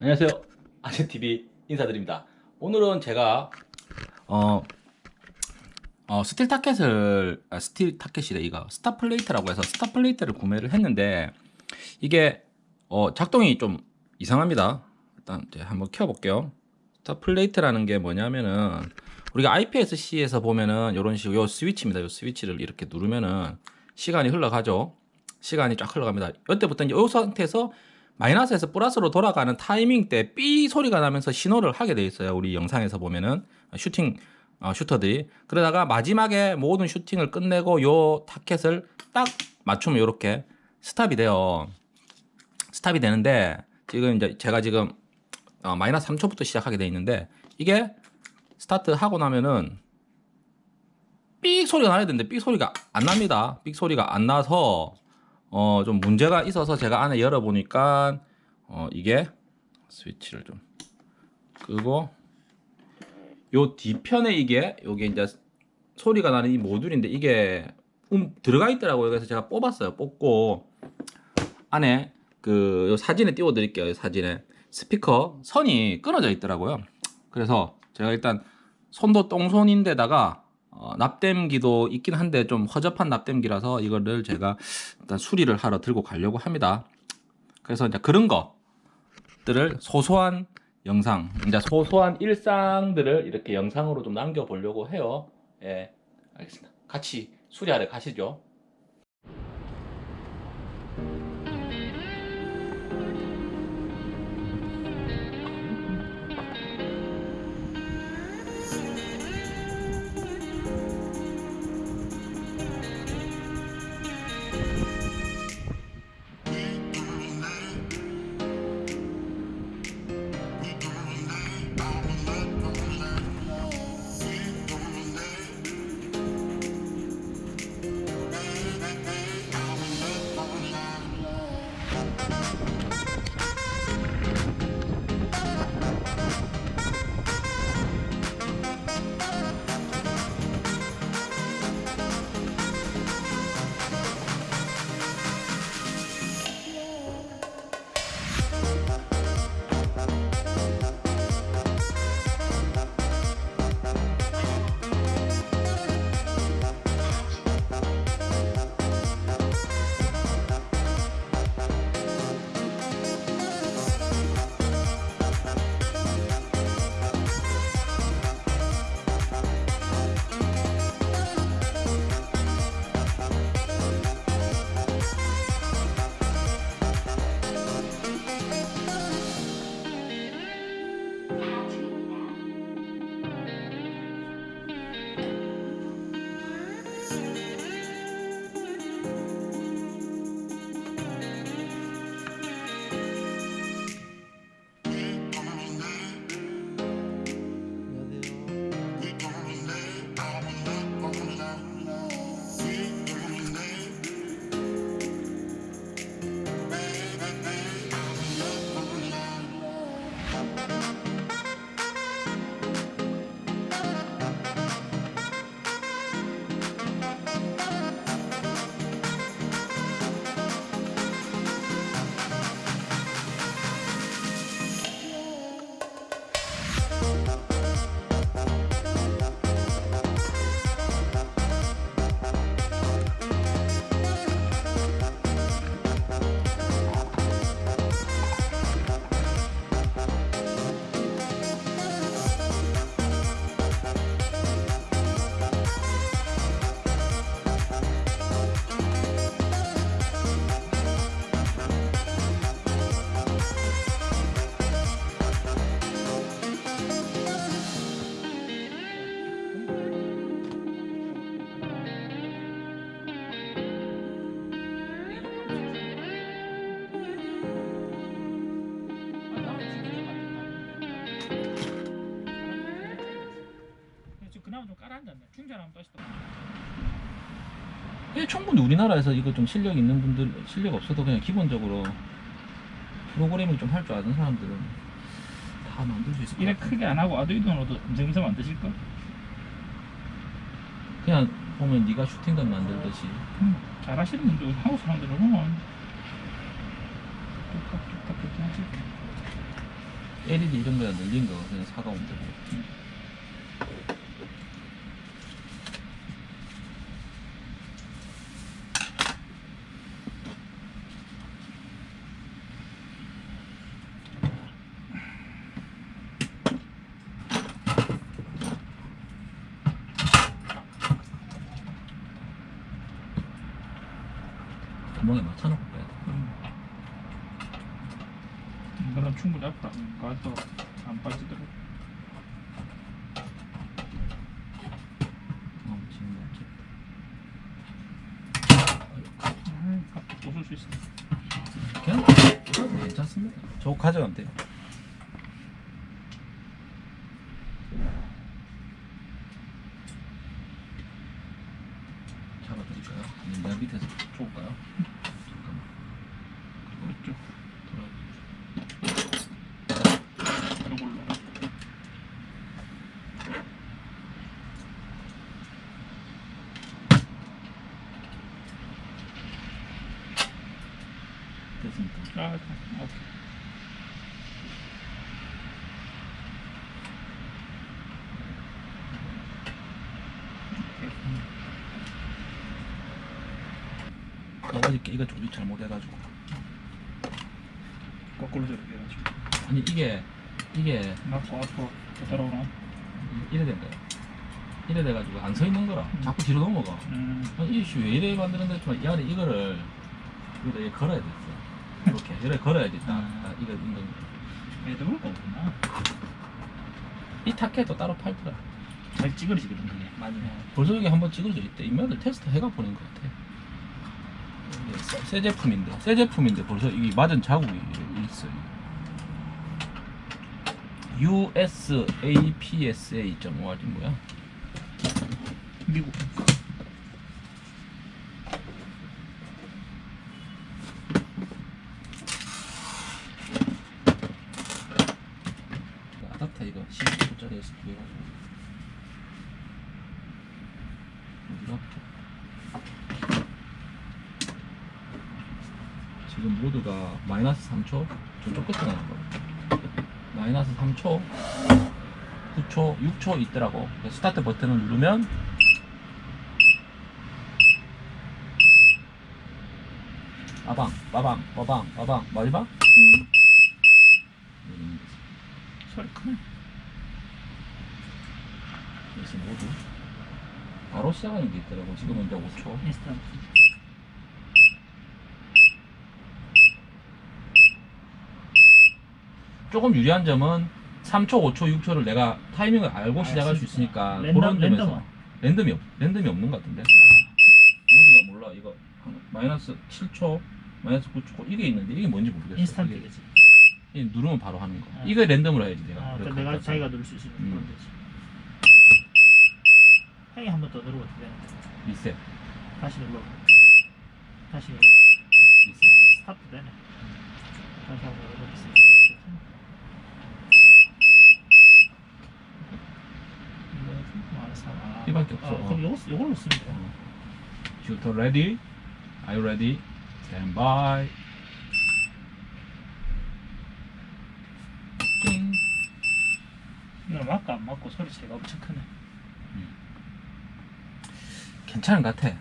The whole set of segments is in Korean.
안녕하세요. 아재TV 인사드립니다. 오늘은 제가 어, 어 steel target을 아, steel target이래 이거. stop plate라고 해서 stop plate를 구매를 했는데 이게 어, 작동이 좀 이상합니다. 일단 한번 켜 볼게요. stop plate라는 게 뭐냐면은 우리가 IPSC에서 보면은 이런 식으로 요 스위치입니다. 요 스위치를 이렇게 누르면은 시간이 흘러가죠. 시간이 쫙 흘러갑니다. 이때부터 이제 이 상태에서 마이너스에서 플러스로 돌아가는 타이밍 때 삐 소리가 나면서 신호를 하게 돼 있어요. 우리 영상에서 보면은 슈팅 어, 슈터들이 그러다가 마지막에 모든 슈팅을 끝내고 요 target을 딱 맞추면 이렇게 stop이 돼요. stop이 되는데 지금 이제 제가 지금 어, 마이너스 3초부터 시작하게 돼 있는데 이게 스타트 하고 나면은 삑 소리가 나야 되는데 삑 소리가 안 납니다. 삑 소리가 안 나서 어, 좀 문제가 있어서 제가 안에 열어보니까 어, 이게 스위치를 좀 끄고 요 뒤편에 이게 요게 이제 소리가 나는 이 모듈인데 이게 음, 들어가 있더라고요. 그래서 제가 뽑았어요. 뽑고 안에 그요 사진에 띄워 드릴게요. 사진에 스피커 선이 끊어져 있더라고요. 그래서 제가 일단 손도 똥손인데다가 어, 납땜기도 있긴 한데 좀 허접한 납땜기라서 이거를 제가 일단 수리를 하러 들고 가려고 합니다. 그래서 이제 그런 것들을 소소한 영상, 이제 소소한 일상들을 이렇게 영상으로 좀 남겨보려고 해요. 예, 알겠습니다. 같이 수리하러 가시죠. 예, 충분히 우리나라에서 이거 좀 실력 있는 분들 실력 없어도 그냥 기본적으로 프로그래밍 좀 할 줄 아는 사람들은 다 만들 수 있을 것 이래. 크게 안 하고 아두이노로도 검색검색 만드실까? 그냥 보면 네가 슈팅건 만들듯이 음, 잘하시는 분들 한국 사람들은 뭐 뚝딱뚝딱 그렇게 하지. LED 이런 거에 늘린 거 그냥 사가면 되고. 구멍에 맞춰놓고 빼야 돼. 이거는 충분히 아프다. 가도 안 빠지더라고. 어, 지금 뭐지? 음, 부술 수 있어. 그냥 괜찮습니다. 저 가져가면 돼요. 아니면 내가 밑에서 좁을까요? 잠깐만. 그렇죠. 돌아. 이걸로. 됐습니다. 아, 오케이. 나 어저께 이거 조립 잘못해가지고. 거꾸로 저렇게 해가지고. 아니 이게 이게 맞고 앞으로 더 따라오나? 이래 된 거야. 이래 돼가지고 안 서 있는 거라. 자꾸 뒤로 넘어가. 음, 아니 이씨 왜 이래 만드는데 했지만 이 안에 이거를 여기다 이렇게 걸어야 됐어. 이렇게 이렇게 걸어야지 딱, 음. 딱 이거 인건. 매듭을 거구나. 이 타켓도 따로 팔더라. 잘 찌그러지거든, 그게. 많이. 벌써 여기 한번 찍어져 있대. 이면을 테스트 해가 보낸 것 같아. 새- 새 제품인데, 새 제품인데 벌써 이게 맞은 자국이 있어요. USAPSA.5지 뭐야? 미국. 이거 12kg짜리에서 구해가지고 어디가? 지금 모두가 마이너스 3초? 저쪽 끝에 나는 거 마이너스 3초 9초 6초 있더라고. 스타트 버튼을 누르면 빠방 빠방 빠방 빠방. 마지막 음. 소리 크네. 그래서 모두 바로 시작하는 게 있더라고. 지금은 이제 5초 인스턴트. 조금 유리한 점은 3초, 5초, 6초를 내가 타이밍을 알고 아, 시작할 수. 있으니까 랜덤, 그런 점에서 랜덤은? 랜덤이 없, 랜덤이 없는 것 같은데 아, 모두가 몰라 이거 한 마이너스 7초, 마이너스 9초 이게 있는데 이게 뭔지 모르겠어 이게, 인스턴트겠지. 이게 누르면 바로 하는 거 아. 이거 랜덤으로 해야지 내가 아, 그래, 그 내가 자기가 누를 수 있으면 음. 그런 되지. 형이 한 번 더 누르고 되나? 리셋 다시 눌러. 다시 눌러. 리셋 아, 스타트 되네. 다시 한번 눌러보겠습니다. 이거 이밖에 없어. 아, 그럼 요거 요걸로 Ready? Are you ready? Stand by. 띵. 이걸 맞고 안 맞고 소리 차이가 엄청 크네. 괜찮은 것 같아.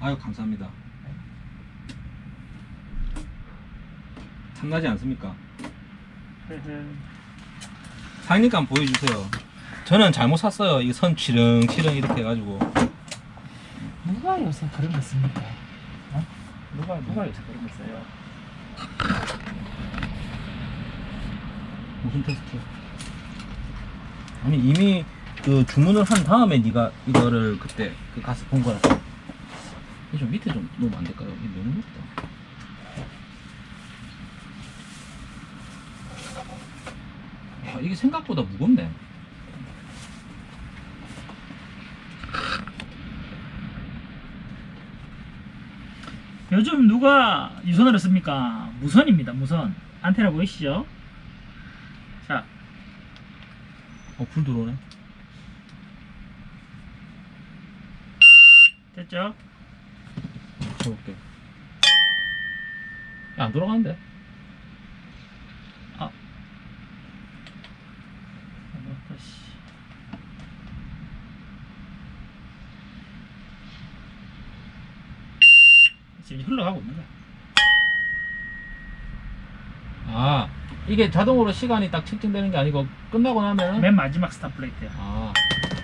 아유 감사합니다. 탐나지 않습니까? 사장님께 보여주세요 저는 잘못 샀어요 이 선 치릉치릉 이렇게 해가지고 누가 요새 그런 거 씁니까? 어? 누가 누가 요새 그런 거 써요? 무슨 테스트? 아니 이미 그 주문을 한 다음에 네가 이거를 그때 그 가서 본 거라서 이좀 밑에 좀 놓으면 안 될까요? 이게 너무 높다 아 이게 생각보다 무겁네 요즘 누가 유선으로 씁니까? 무선입니다. 무선. 안테나 보이시죠? 자, 어 불 들어오네 됐죠? 쳐볼게 야, 안 돌아가는데? 지금 흘러가고 있는 거야. 아 이게 자동으로 시간이 딱 측정되는 게 아니고 끝나고 나면은 맨 마지막 stop plate야. 아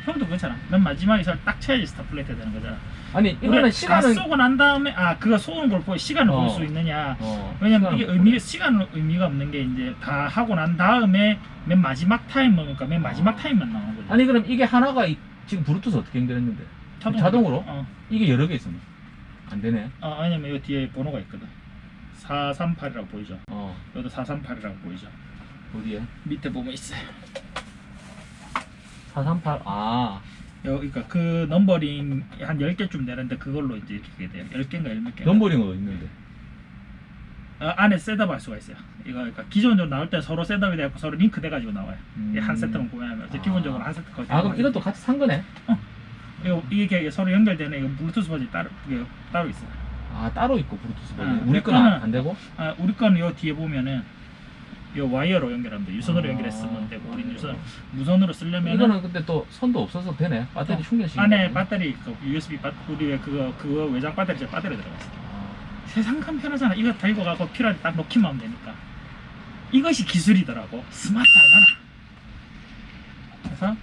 형도 괜찮아. 맨 마지막에서 딱 쳐야지 stop plate 되는 거잖아. 아니 이거는 다 시간은 쏘고 난 다음에 아 그거 쏘는 걸 보고 시간을 어. 볼수 있느냐. 어, 왜냐면 이게 의미 시간은 의미가 없는 게 이제 다 하고 난 다음에 맨 마지막 타임 먹으니까 맨 마지막 어. 타임만 나오는 거지. 아니 그럼 이게 하나가 이- 지금 블루투스 어떻게 연결했는데 자동으로? 어. 이게 여러 개 있으면 안 되네 어 왜냐면 이 뒤에 번호가 있거든. 438이라고 보이죠. 어 여기도 438이라고 보이죠. 어디에 밑에 보면 있어요. 438아 여기 그러니까 그 numbering 한 10개쯤 되는데 그걸로 이제 이렇게 돼요. 10개인가 11개. numbering은 있는데 어, 안에 setup 할 수가 있어요. 이거 그러니까 기존적으로 나올 때 서로 setup이 되고 서로 링크 돼 가지고 나와요. 음. 한 세트만 구매하면 아. 기본적으로 한 세트 거기. 아 그럼 이것도 같이 산 거네 이거 이게 서로 연결되는 이거 블루투스 버전이 따로 이게 따로 있어요. 아 따로 있고 블루투스 버전 아, 우리 내 거는 안 되고 아, 우리 거는 요 뒤에 보면은 요 와이어로 연결하면 돼. 유선으로 아. 연결했으면 되고 우리는 유선 무선으로 쓰려면 이거는 근데 또 선도 없어서 되네 배터리 어, 충전식 안에 배터리 그 USB 배 우리 왜 그거 그거 외장 배터리 제 배터리 들어가 있어. 세상 감 편하잖아. 이거 달고 가고 필요할 때 딱 넣기만 하면 되니까. 이것이 기술이더라고. 스마트하잖아. 그래서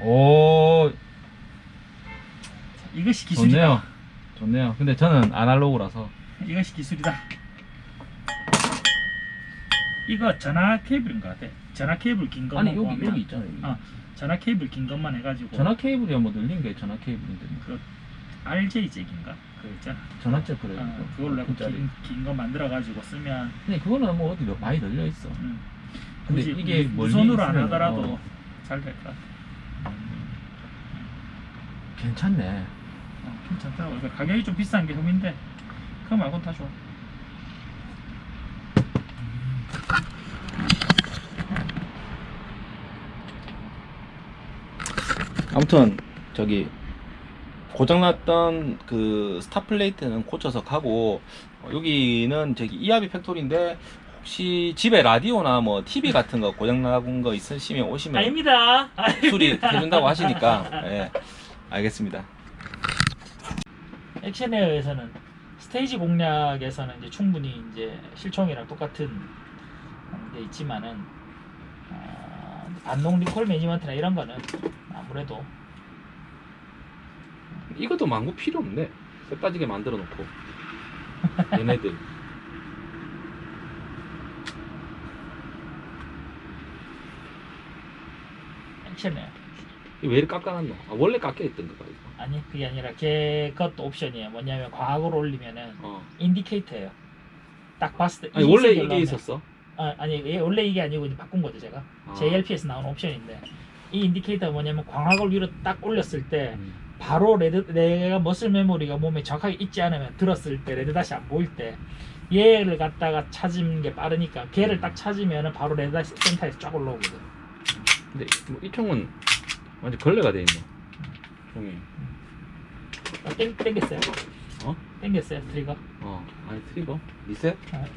오 이것이 기술이다. 좋네요 좋네요 근데 저는 아날로그라서 이것이 기술이다. 이거 전화 케이블인 것 같아. 전화 케이블 긴 것만 아니 여기 구하면 여기 있잖아요 여기. 어. 전화 케이블 긴 것만 해가지고 전화 케이블이야 뭐 늘린 게 전화 케이블인데 뭐. 그 RJ 잭인가 그 있잖아. 전화째 그래요 어, 그걸로 해서 짜리 긴거 만들어 가지고 쓰면 근데 그거는 뭐 어디 많이 널려 있어 음, 근데 이게 무- 멀리 무선으로 안 하더라도 어. 잘될 것 같아. 괜찮네 어, 괜찮더라고. 그러니까 가격이 좀 비싼 게 흠인데 그거 말고는 다 좋아. 아무튼 저기 고장났던 그 stop plate는 고쳐서 가고 어, 여기는 저기 E-Hobby Factory인데 혹시 집에 라디오나 뭐 TV 같은 거 고장나는 거 있으시면 오시면 아닙니다. 수리해준다고 하시니까 예 알겠습니다. 액션에어에서는 스테이지 공략에서는 이제 충분히 이제 실총이랑 똑같은 게 있지만은 어, 반동 리콜 매니먼트나 이런 거는 아무래도 이것도 망고 필요 없네. 쇠 빠지게 만들어 놓고. 얘네들. Action Air 왜 이렇게 깎아놨노 아, 원래 깎여있던 거가 이거 아니 그게 아니라 걔 그것도 옵션이에요. 뭐냐면 광학 위로 올리면은 어. indicator예요. 딱 봤을 때 아니 이 원래 이게 올라오면- 있었어 아, 아니 원래 이게 아니고 이제 바꾼 거죠 제가. 아. JLP에서 나오는 옵션인데 이 indicator가 뭐냐면 광학을 위로 딱 올렸을 때 음. 바로 red 내가 muscle memory가 몸에 정확하게 있지 않으면 들었을 때 red dot이 안 보일 때 얘를 갖다가 찾은 게 빠르니까 걔를 딱 찾으면은 바로 red dot이 센터에서 쫙 올라오거든. 근데 뭐 이 총은 완전 걸레가 돼 있네 총이 아, 땡 땡겼어요. 어? 땡겼어요 트리거. 어 아니 트리거 리셋 딱.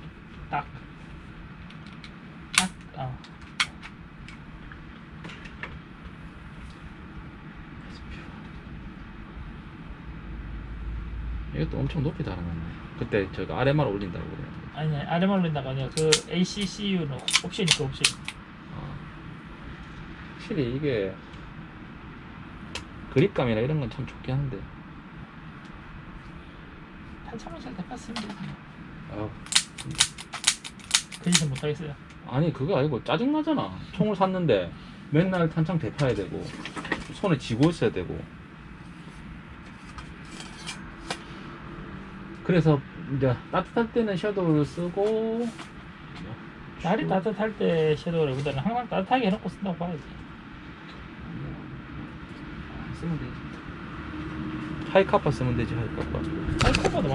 딱. 어. 이것도 엄청 높이 달아놨네 그때 저가 아래만 올린다고 그래 아니 아래 말린다가 아니라 그 ACCU는 옵션이 그 옵션. 어. 확실히 이게 그립감이나 이런 건 참 좋긴 한데 한참을 잘 닦았습니다. 아, 그 짓은 못하겠어요. 아니 그거 아니고 짜증나잖아 총을 샀는데 맨날 탄창 대파야 되고 손에 쥐고 있어야 되고 그래서 이제 따뜻할 때는 섀도우를 쓰고 날이 따뜻할 때 섀도우를 보다는 항상 따뜻하게 해놓고 쓴다고 봐야지. 쓰면 되지. 하이카파 쓰면 되지 하이카파. 커버도